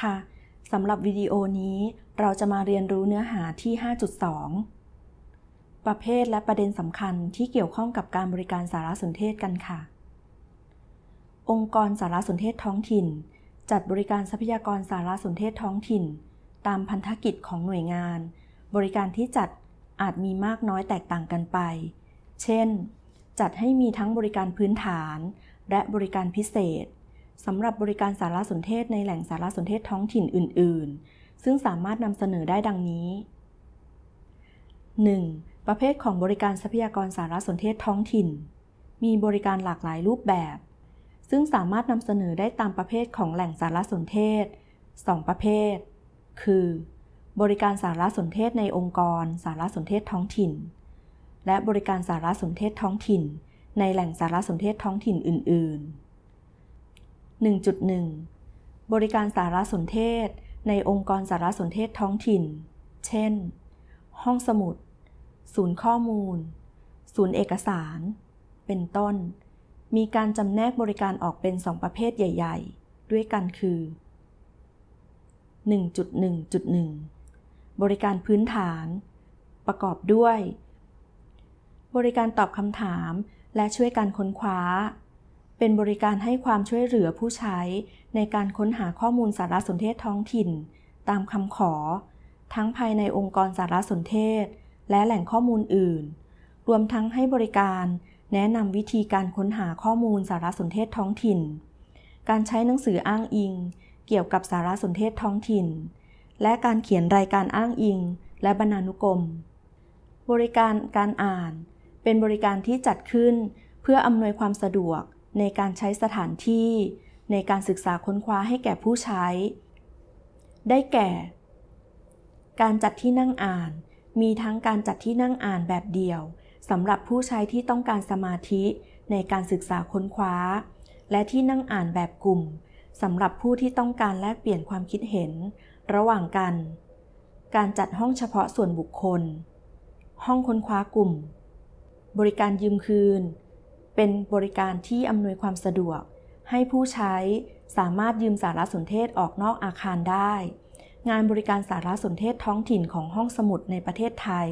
ค่ะสำหรับวิดีโอนี้เราจะมาเรียนรู้เนื้อหาที่ 5.2 ประเภทและประเด็นสำคัญที่เกี่ยวข้องกับการบริการสารสนเทศกันค่ะ องค์กรสารสนเทศท้องถิ่น จัดบริการทรัพยากรสารสนเทศท้องถิ่น ตามพันธกิจของหน่วยงาน บริการที่จัดอาจมีมากน้อยแตกต่างกันไป เช่น จัดให้มีทั้งบริการพื้นฐาน และบริการพิเศษ สำหรับบริการสารสนเทศในแหล่งสารสนเทศท้องถิ่นอื่น ๆ ซึ่งสามารถนำเสนอได้ดังนี้ 1. ประเภทของบริการทรัพยากรสารสนเทศท้องถิ่น มีบริการหลากหลายรูปแบบ ซึ่งสามารถนำเสนอได้ตามประเภทของแหล่งสารสนเทศ 2 ประเภท คือ บริการสารสนเทศในองค์กร สารสนเทศท้องถิ่น และบริการสารสนเทศท้องถิ่น ในแหล่งสารสนเทศท้องถิ่นอื่น ๆ 1.1 บริการสารสนเทศ ในองค์กรสารสนเทศท้องถิ่น เช่น ห้องสมุด ศูนย์ข้อมูล ศูนย์เอกสาร เป็นต้น มีการจำแนกบริการออกเป็นสองประเภทใหญ่ ๆ ด้วยกันคือ 1.1.1 บริการพื้นฐาน ประกอบด้วย บริการตอบคำถามและช่วยการค้นคว้า เป็นบริการให้ความช่วยเหลือผู้ใช้ ในการค้นหาข้อมูลสารสนเทศท้องถิ่น ตามคำขอ ทั้งภายในองค์กรสารสนเทศ และแหล่งข้อมูลอื่น รวมทั้งให้บริการแนะนำวิธีการค้นหาข้อมูลสารสนเทศท้องถิ่น การใช้หนังสืออ้างอิง เกี่ยวกับสารสนเทศท้องถิ่น และการเขียนรายการอ้างอิง และบรรณานุกรม บริการการอ่าน เป็นบริการที่จัดขึ้น เพื่ออำนวยความสะดวก ในการใช้สถานที่ ในการศึกษาค้นคว้าให้แก่ผู้ใช้ ได้แก่ การจัดที่นั่งอ่าน มีทั้งการจัดที่นั่งอ่านแบบเดี่ยวสำหรับผู้ใช้ที่ต้องการสมาธิในการศึกษาค้นคว้า และที่นั่งอ่านแบบกลุ่มสำหรับผู้ที่ต้องการแลกเปลี่ยนความคิดเห็น ระหว่างกัน การจัดห้องเฉพาะส่วนบุคคล ห้องค้นคว้ากลุ่ม บริการยืมคืน เป็นบริการที่อำนวยความสะดวก ให้ผู้ใช้สามารถยืมสารสนเทศออกนอกอาคารได้ งานบริการสารสนเทศท้องถิ่นของห้องสมุดในประเทศไทย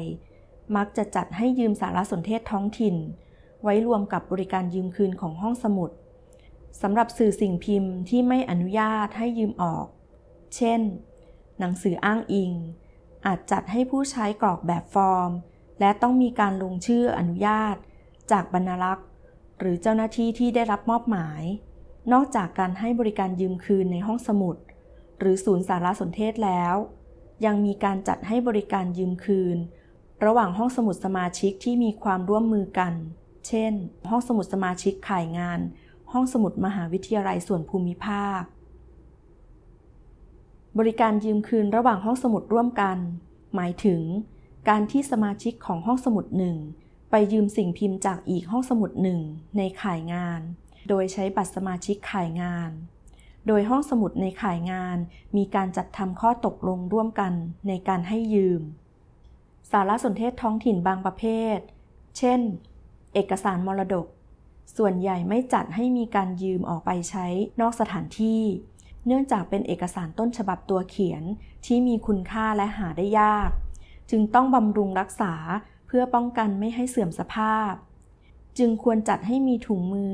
มักจะจัดให้ยืมสารสนเทศท้องถิ่น ไว้รวมกับบริการยืมคืนของห้องสมุดสำหรับสื่อสิ่งพิมพ์ที่ไม่อนุญาตให้ยืมออก เช่น หนังสืออ้างอิง อาจจัดให้ผู้ใช้กรอกแบบฟอร์ม และต้องมีการลงชื่ออนุญาต จากบรรลักษ์ หรือเจ้าหน้าที่ที่ได้รับมอบหมาย นอกจากการให้บริการยืมคืนในห้องสมุด หรือศูนย์สารสนเทศแล้ว ยังมีการจัดให้บริการยืมคืน ระหว่างห้องสมุดสมาชิกที่มีความร่วมมือกัน เช่น ห้องสมุดสมาชิกข่ายงาน ห้องสมุดมหาวิทยาลัยส่วนภูมิภาค บริการยืมคืนระหว่างห้องสมุดร่วมกัน หมายถึง การที่สมาชิกของห้องสมุดหนึ่ง ไปยืมสิ่งพิมพ์จากอีกห้องสมุดหนึ่งในข่ายงาน โดยใช้บัตรสมาชิกข่ายงาน โดยห้องสมุดในข่ายงานมีการจัดทำข้อตกลงร่วมกันในการให้ยืม สารสนเทศท้องถิ่นบางประเภท เช่น เอกสารมรดก ส่วนใหญ่ไม่จัดให้มีการยืมออกไปใช้นอกสถานที่ เนื่องจากเป็นเอกสารต้นฉบับตัวเขียนที่มีคุณค่าและหาได้ยาก จึงต้องบำรุงรักษา เพื่อป้องกันไม่ให้เสื่อมสภาพ จึงควรจัดให้มีถุงมือ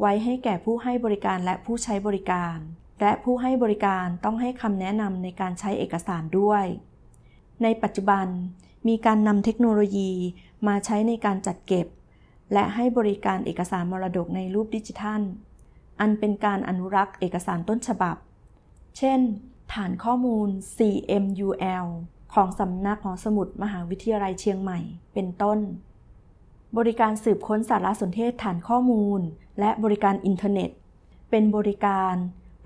ไว้ให้แก่ผู้ให้บริการและผู้ใช้บริการ และผู้ให้บริการต้องให้คำแนะนำในการใช้เอกสารด้วย ในปัจจุบันมีการนำเทคโนโลยีมาใช้ในการจัดเก็บ และให้บริการเอกสารมรดกในรูปดิจิทัล อันเป็นการอนุรักษ์เอกสารต้นฉบับ เช่น ฐานข้อมูล CMUL ของสำนักหอสมุดมหาวิทยาลัยเชียงใหม่ เป็นต้น บริการสืบค้นสารสนเทศฐานข้อมูล และบริการอินเทอร์เน็ต เป็นบริการ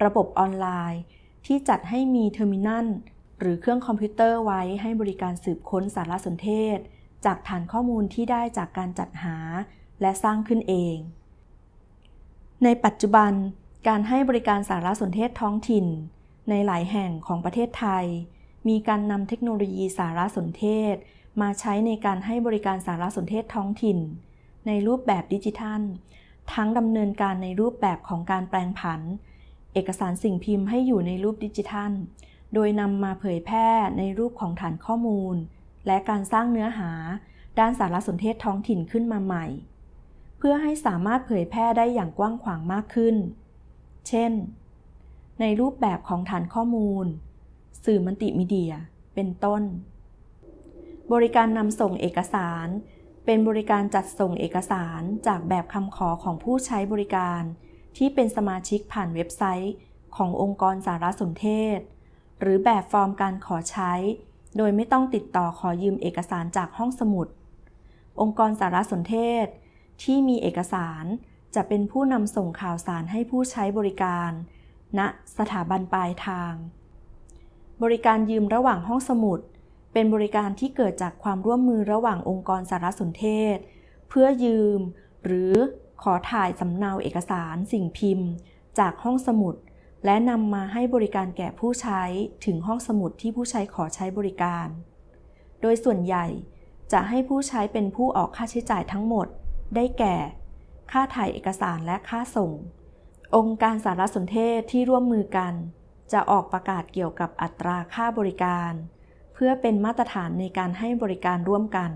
ระบบออนไลน์ ที่จัดให้มีเทอร์มินัลหรือเครื่องคอมพิวเตอร์ไว้ให้บริการสืบค้นสารสนเทศ จากฐานข้อมูลที่ได้จากการจัดหาและสร้างขึ้นเอง ในปัจจุบันการให้บริการสารสนเทศท้องถิ่น ในหลายแห่งของประเทศไทย มีการนำเทคโนโลยีสารสนเทศ มาใช้ในการให้บริการสารสนเทศท้องถิ่น ในรูปแบบดิจิทัล ทั้งดำเนินการในรูปแบบของการแปลงผัน เอกสารสิ่งพิมพ์ให้อยู่ในรูปดิจิทัล โดยนำมาเผยแพร่ในรูปของฐานข้อมูล และการสร้างเนื้อหา ด้านสารสนเทศท้องถิ่นขึ้นมาใหม่ เพื่อให้สามารถเผยแพร่ได้อย่างกว้างขวางมากขึ้น เช่น ในรูปแบบของฐานข้อมูล สื่อมัลติมีเดีย เป็นต้น บริการนำส่งเอกสาร เป็นบริการจัดส่งเอกสารจากแบบคำขอของผู้ใช้บริการ ที่เป็นสมาชิกผ่านเว็บไซต์ ขององค์กรสารสนเทศ หรือแบบฟอร์มการขอใช้ โดยไม่ต้องติดต่อขอยืมเอกสารจากห้องสมุด องค์กรสารสนเทศ ที่มีเอกสารจะเป็นผู้นำส่งข่าวสารให้ผู้ใช้บริการณสถาบันปลายทาง บริการยืมระหว่างห้องสมุด เป็นบริการที่เกิดจากความร่วมมือระหว่างองค์กรสารสนเทศ เพื่อยืม หรือขอถ่ายสำเนาเอกสาร สิ่งพิมพ์ จากห้องสมุด และนำมาให้บริการแก่ผู้ใช้ถึงห้องสมุดที่ผู้ใช้ขอใช้บริการ โดยส่วนใหญ่จะให้ผู้ใช้เป็นผู้ออกค่าใช้จ่ายทั้งหมด ได้แก่ ค่าถ่ายเอกสารและค่าส่ง องค์การสารสนเทศที่ร่วมมือกัน จะออกประกาศเกี่ยวกับอัตราค่าบริการ เพื่อเป็นมาตรฐานในการให้บริการร่วมกัน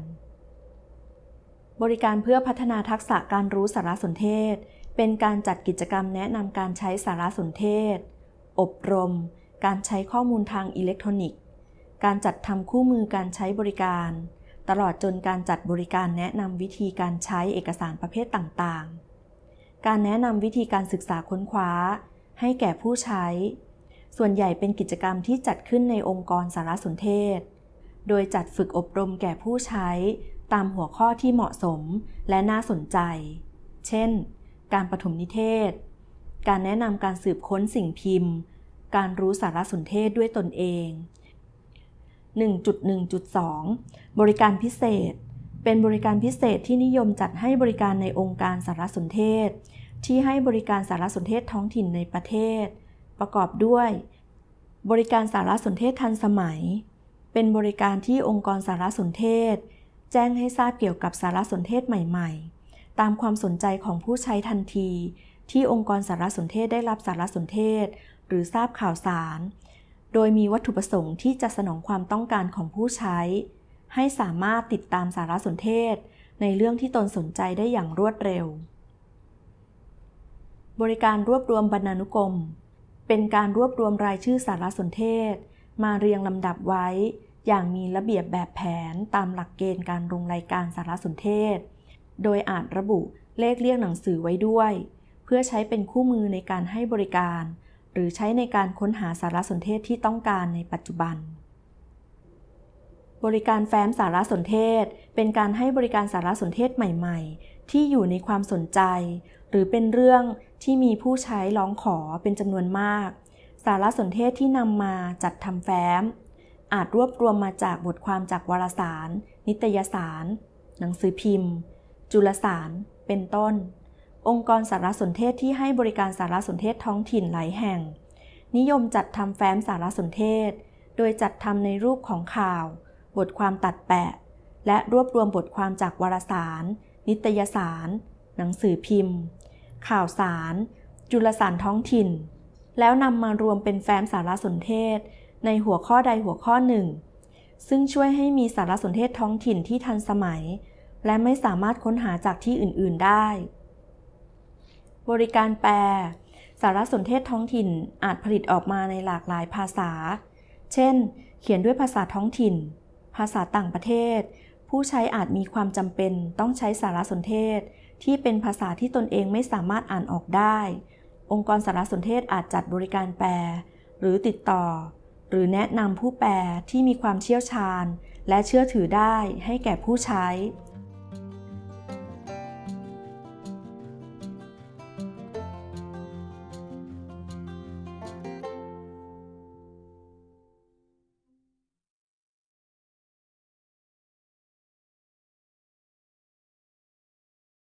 บริการเพื่อพัฒนาทักษะการรู้สารสนเทศ เป็นการจัดกิจกรรมแนะนำการใช้สารสนเทศ อบรม การใช้ข้อมูลทางอิเล็กทรอนิกส์ การจัดทำคู่มือการใช้บริการ ตลอดจนการจัดบริการแนะนำวิธีการใช้เอกสารประเภทต่างๆ การแนะนำวิธีการศึกษาค้นคว้า ให้แก่ผู้ใช้ ส่วนใหญ่เป็นกิจกรรมที่จัดขึ้นในองค์กรสารสนเทศ โดยจัดฝึกอบรมแก่ผู้ใช้ ตามหัวข้อที่เหมาะสมและน่าสนใจ เช่น การปฐมนิเทศ การแนะนำการสืบค้นสิ่งพิมพ์ การรู้สารสนเทศด้วยตนเอง 1.1.2 บริการพิเศษ เป็นบริการพิเศษที่นิยมจัดให้บริการในองค์การสารสนเทศ ที่ให้บริการสารสนเทศท้องถิ่นในประเทศ ประกอบด้วย บริการสารสนเทศทันสมัย เป็นบริการที่องค์กรสารสนเทศ แจ้งให้ทราบเกี่ยวกับสารสนเทศใหม่ๆ ตามความสนใจของผู้ใช้ทันที ที่องค์กรสารสนเทศได้รับสารสนเทศ หรือทราบข่าวสาร โดยมีวัตถุประสงค์ที่จะสนองความต้องการของผู้ใช้ ให้สามารถติดตามสารสนเทศ ในเรื่องที่ตนสนใจได้อย่างรวดเร็ว บริการรวบรวมบรรณานุกรม เป็นการรวบรวมรายชื่อสารสนเทศ มาเรียงลำดับไว้ อย่างมีระเบียบแบบแผนตามหลักเกณฑ์การลงรายการสารสนเทศ โดยอาจระบุเลขเรียกหนังสือไว้ด้วย เพื่อใช้เป็นคู่มือในการให้บริการ หรือใช้ในการค้นหาสารสนเทศที่ต้องการในปัจจุบัน บริการแฟ้มสารสนเทศ เป็นการให้บริการสารสนเทศใหม่ ๆ ที่อยู่ในความสนใจ หรือเป็นเรื่องที่มีผู้ใช้ร้องขอเป็นจำนวนมาก สารสนเทศที่นำมาจัดทำแฟ้ม อาจรวบรวมมาจากบทความจากวารสาร นิตยสาร หนังสือพิมพ์ จุลสาร เป็นต้น องค์กรสารสนเทศที่ให้บริการสารสนเทศท้องถิ่นหลายแห่ง นิยมจัดทำแฟ้มสารสนเทศ โดยจัดทำในรูปของข่าว บทความตัดแปะ และรวบรวมบทความจากวารสาร นิตยสาร หนังสือพิมพ์ ข่าวสาร จุลสารท้องถิ่น แล้วนำมารวมเป็นแฟ้มสารสนเทศ ในหัวข้อใดหัวข้อหนึ่ง ซึ่งช่วยให้มีสารสนเทศท้องถิ่นที่ทันสมัย และไม่สามารถค้นหาจากที่อื่น ๆ ได้ บริการแปล สารสนเทศท้องถิ่นอาจผลิตออกมาในหลากหลายภาษา เช่น เขียนด้วยภาษาท้องถิ่น ภาษาต่างประเทศ ผู้ใช้อาจมีความจำเป็นต้องใช้สารสนเทศ ที่เป็นภาษาที่ตนเองไม่สามารถอ่านออกได้ องค์กรสารสนเทศอาจจัดบริการแปล หรือติดต่อ หรือแนะนำผู้แปลที่มีความเชี่ยวชาญ และเชื่อถือได้ให้แก่ผู้ใช้